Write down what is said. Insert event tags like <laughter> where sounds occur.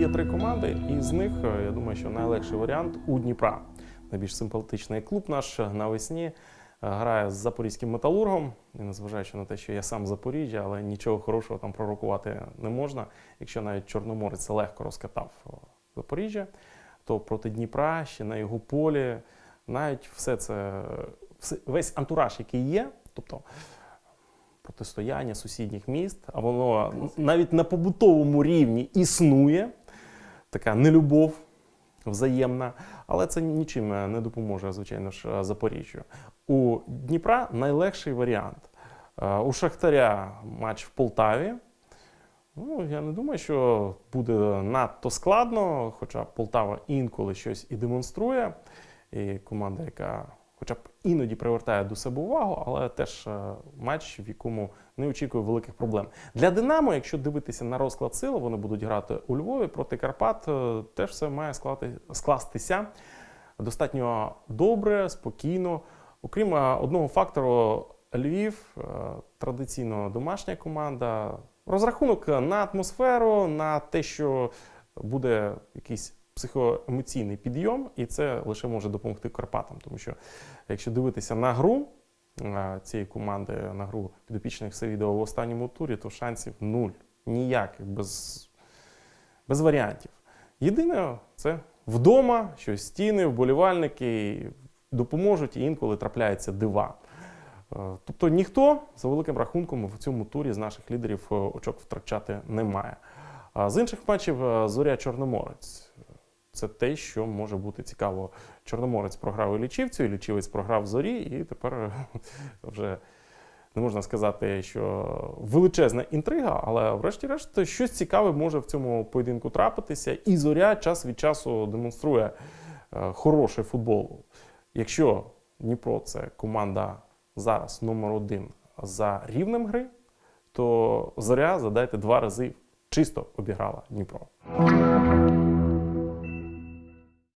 є три команди, і з них е, я думаю, що найлегший варіант у Дніпра. Найбільш симпатичний клуб наш навесні е, грає з запорізьким металургом. І незважаючи на те, що я сам Запоріжжя, але нічого хорошого там пророкувати не можна. Якщо навіть Чорноморець легко розкатав е, Запоріжжя, то проти Дніпра ще на його полі навіть все це весь антураж, який є, тобто протистояння сусідніх міст, а воно навіть на побутовому рівні існує, така нелюбов взаємна, але це нічим е, не допоможе, звичайно ж, е, Запоріжжю. У Дніпра найлегший варіант. Е, У Шахтаря матч в Полтаві. Ну, я не думаю, що буде надто складно, хоча Полтава інколи щось і демонструє. І команда, яка хоча б іноді привертає до себе увагу, але теж е, матч, в якому не очікує великих проблем. Для Динамо, якщо дивитися на розклад сил, вони будуть грати у Львові проти Карпат. е, Теж все має склати- скластися достатньо добре, спокійно. Окрім е, одного фактору, Львів традиційно домашня команда. Розрахунок на атмосферу, на те, що буде якийсь психоемоційний підйом, і це лише може допомогти Карпатам. Тому що якщо дивитися на гру е, цієї команди, на гру підопічних Севідова в останньому турі, то шансів нуль. Ніяких, без, без варіантів. Єдине, це вдома, що стіни, вболівальники допоможуть і інколи трапляються дива. Е, Тобто ніхто за великим рахунком в цьому турі з наших лідерів е, очок втрачати не має. З інших матчів Зоря Чорноморець. Це те, що може бути цікаво. Чорноморець програв і лічівцю, і лічівець програв зорі, і тепер <laughs> вже не можна сказати, що величезна інтрига, але врешті-решт щось цікаве може в цьому поєдинку трапитися. І зоря час від часу демонструє е, хороший футбол. Якщо Дніпро це команда зараз номер один за рівнем гри, то зоря задайте два рази чисто обіграла Дніпро.